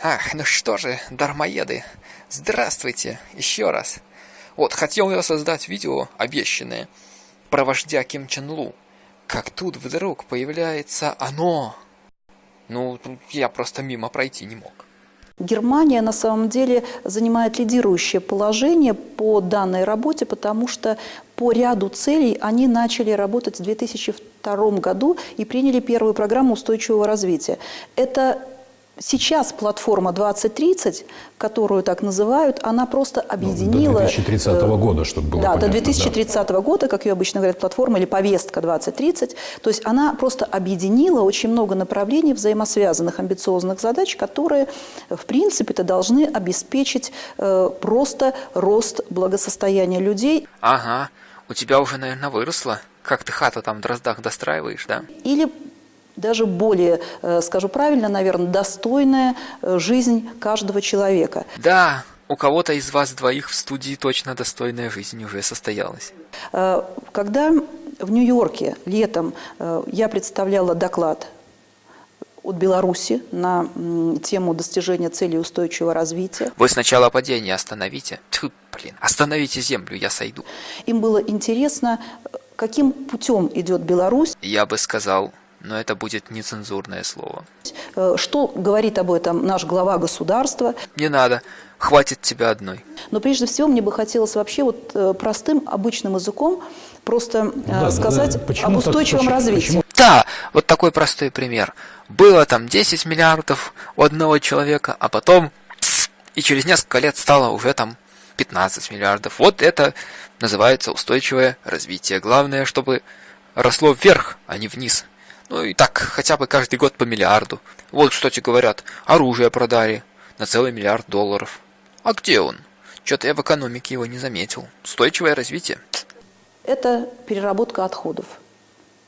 Ах, ну что же, дармоеды, здравствуйте еще раз. Вот, хотел я создать видео, обещанное, про вождя Ким Чен Лу. Как тут вдруг появляется оно. Ну, я просто мимо пройти не мог. Германия на самом деле занимает лидирующее положение по данной работе, потому что по ряду целей они начали работать в 2002 году и приняли первую программу устойчивого развития. Это Сейчас платформа 2030, которую так называют, она просто объединила... Ну, до 2030 э, года, чтобы было Да, понятно, до 2030 да. года, как ее обычно говорят, платформа или повестка 2030. То есть она просто объединила очень много направлений взаимосвязанных, амбициозных задач, которые, в принципе-то, должны обеспечить э, просто рост благосостояния людей. Ага, у тебя уже, наверное, выросло. Как ты хату там в Дроздах достраиваешь, да? Или даже более, э, скажу правильно, наверное, достойная э, жизнь каждого человека. Да, у кого-то из вас двоих в студии точно достойная жизнь уже состоялась. Э, когда в Нью-Йорке летом я представляла доклад от Беларуси на тему достижения целей устойчивого развития. Вы сначала падение остановите. Тьфу, блин, остановите землю, я сойду. Им было интересно, каким путем идет Беларусь. Я бы сказал, но это будет нецензурное слово. Э, что говорит об этом наш глава государства? Не надо, хватит тебя одной. Но прежде всего мне бы хотелось вообще вот э, простым, обычным языком просто э, да, сказать да, да. об устойчивом так, развитии. Почему? Да, вот такой простой пример. Было там 10 миллиардов у одного человека, а потом и через несколько лет стало уже там 15 миллиардов. Вот это называется устойчивое развитие. Главное, чтобы росло вверх, а не вниз. Ну и так хотя бы каждый год по миллиарду. Вот, кстати, говорят, оружие продали на целый миллиард долларов. А где он? Что-то я в экономике его не заметил. Устойчивое развитие. Это переработка отходов.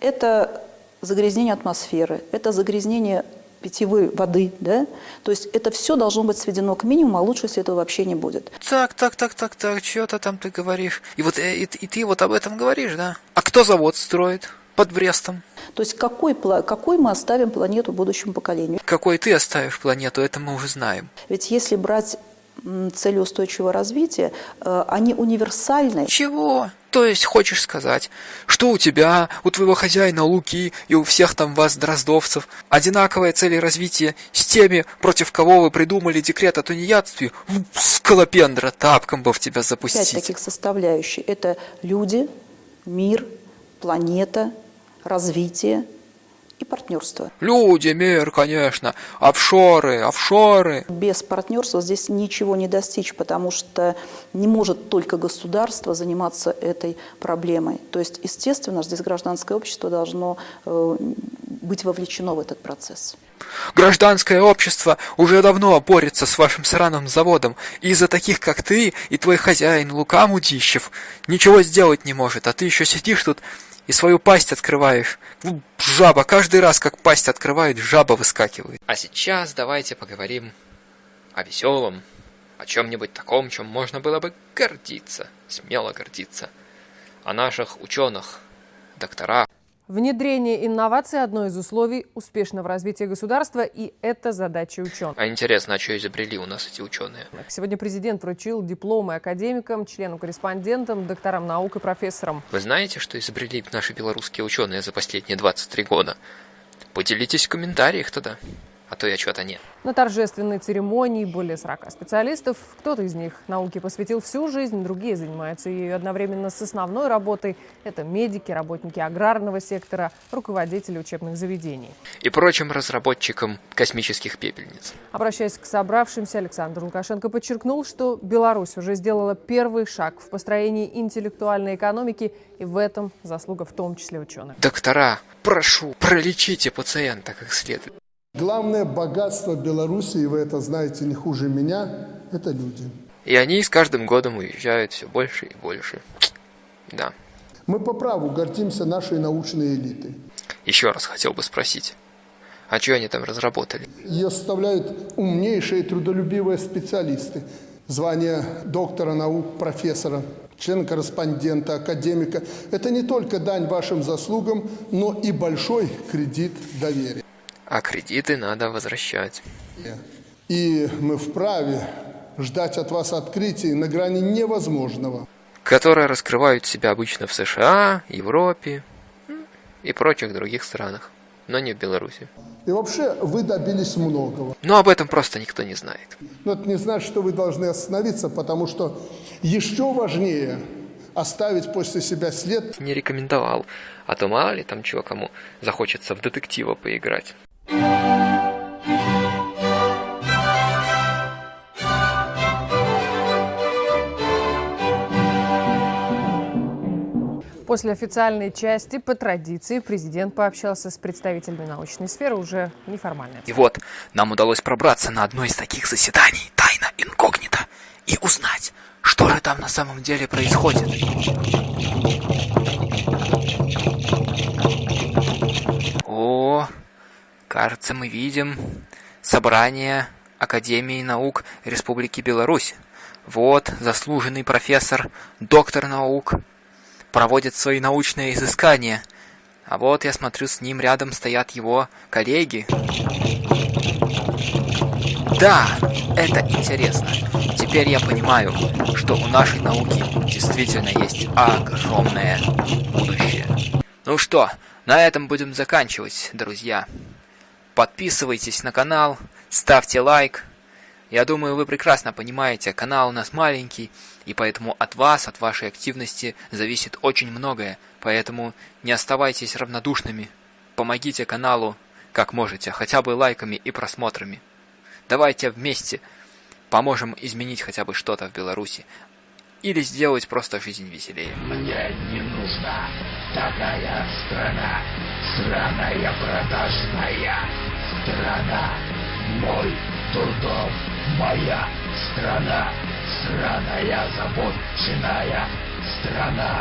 Это загрязнение атмосферы. Это загрязнение питьевой воды, да? То есть это все должно быть сведено к минимуму, а лучше, если этого вообще не будет. Так, так, так, так, так, что-то там ты говоришь. И вот и, и ты вот об этом говоришь, да? А кто завод строит под Брестом? То есть какой, какой мы оставим планету будущему поколению? Какой ты оставишь планету, это мы уже знаем. Ведь если брать цели устойчивого развития, э, они универсальны. Чего? То есть хочешь сказать, что у тебя, у твоего хозяина Луки и у всех там вас, дроздовцев, одинаковые цели развития с теми, против кого вы придумали декрет о тунеядстве? Скалопендра, тапком бы в тебя запустить. Пять таких составляющих. Это люди, мир, планета, развитие и партнерство. Люди, мир, конечно, офшоры, офшоры. Без партнерства здесь ничего не достичь, потому что не может только государство заниматься этой проблемой. То есть, естественно, здесь гражданское общество должно э, быть вовлечено в этот процесс. Гражданское общество уже давно борется с вашим сраным заводом, и из-за таких, как ты и твой хозяин Лука Мудищев, ничего сделать не может, а ты еще сидишь тут и свою пасть открываешь. Ну, жаба, каждый раз, как пасть открывает, жаба выскакивает. А сейчас давайте поговорим о веселом, о чем-нибудь таком, чем можно было бы гордиться, смело гордиться. О наших ученых, докторах. Внедрение инноваций – одно из условий успешного развития государства, и это задача ученых. А интересно, а что изобрели у нас эти ученые? Сегодня президент вручил дипломы академикам, членам-корреспондентам, докторам наук и профессорам. Вы знаете, что изобрели наши белорусские ученые за последние 23 года? Поделитесь в комментариях тогда а то я что-то нет. На торжественной церемонии более 40 специалистов. Кто-то из них науке посвятил всю жизнь, другие занимаются ее одновременно с основной работой. Это медики, работники аграрного сектора, руководители учебных заведений. И прочим разработчикам космических пепельниц. Обращаясь к собравшимся, Александр Лукашенко подчеркнул, что Беларусь уже сделала первый шаг в построении интеллектуальной экономики, и в этом заслуга в том числе ученых. Доктора, прошу, пролечите пациента как следует. Главное богатство Беларуси, и вы это знаете не хуже меня, это люди. И они с каждым годом уезжают все больше и больше. Да. Мы по праву гордимся нашей научной элитой. Еще раз хотел бы спросить, а что они там разработали? Ее составляют умнейшие трудолюбивые специалисты. Звание доктора наук, профессора, члена-корреспондента, академика. Это не только дань вашим заслугам, но и большой кредит доверия. А кредиты надо возвращать. И мы вправе ждать от вас открытий на грани невозможного. которые раскрывают себя обычно в США, Европе и прочих других странах, но не в Беларуси. И вообще вы добились многого. Но об этом просто никто не знает. Но это не значит, что вы должны остановиться, потому что еще важнее оставить после себя след Не рекомендовал, а то мало ли там чего кому захочется в детектива поиграть. После официальной части, по традиции, президент пообщался с представителями научной сферы уже неформально. И вот, нам удалось пробраться на одно из таких заседаний, тайно, инкогнито, и узнать, что же там на самом деле происходит. О, кажется, мы видим собрание Академии наук Республики Беларусь. Вот заслуженный профессор, доктор наук, проводит свои научные изыскания. А вот я смотрю, с ним рядом стоят его коллеги. Да, это интересно. Теперь я понимаю, что у нашей науки действительно есть огромное будущее. Ну что, на этом будем заканчивать, друзья. Подписывайтесь на канал, ставьте лайк. Я думаю, вы прекрасно понимаете, канал у нас маленький, и поэтому от вас, от вашей активности зависит очень многое. Поэтому не оставайтесь равнодушными. Помогите каналу как можете, хотя бы лайками и просмотрами. Давайте вместе поможем изменить хотя бы что-то в Беларуси. Или сделать просто жизнь веселее. Мне не нужна такая страна, сраная продажная страна. Мой трудом моя страна, сраная забоченная страна.